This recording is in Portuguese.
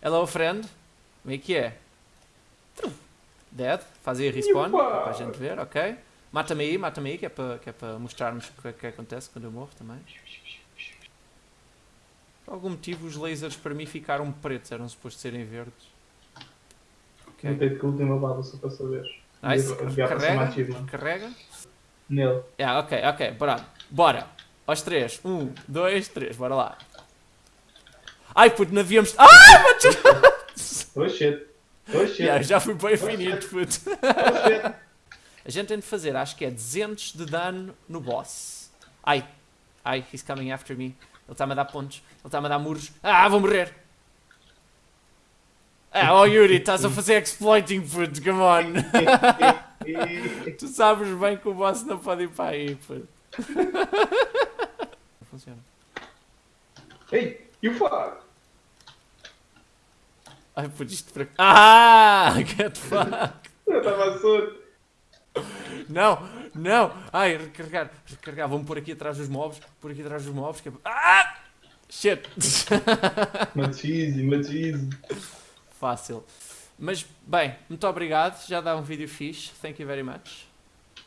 Hello, friend. Como é que é? Dead. Faz aí respawn, para a gente ver, ok. Mata-me aí, mata-me aí, que é para que é para mostrarmos o que, é que acontece quando eu morro também. Por algum motivo os lasers para mim ficaram pretos, eram supostos serem verdes. Ok. Não tenho que última bala só para saber. Nice. Carrega, carrega. Nele. Yeah, ok, ok, bora. Bora. Aos três. Um, dois, três, bora lá. Ai, puto, não havíamos... Ai, mano! Oh shit. Oh shit. Yeah, já fui para o infinito, puto. Oh shit. A gente tem de fazer, acho que é 200 de dano no boss. Ai, ai, he's coming after me. Ele está-me a dar pontos, ele está-me a dar muros. Ah, vou morrer! Ah, oh Yuri, estás a fazer exploiting, puto, come on! tu sabes bem que o boss não pode ir para aí, puto. Não funciona. Ei, you fuck. Ai, puto, isto para... Ah, get fucked! Eu estava surdo. Não, não! Ai, recarregar, recarregar, vamos pôr aqui atrás dos mobs, pôr aqui atrás dos mobs, que é... Ah! Shit! Machismo, machismo. Fácil. Mas, bem, muito obrigado. Já dá um vídeo fixe. Thank you very much.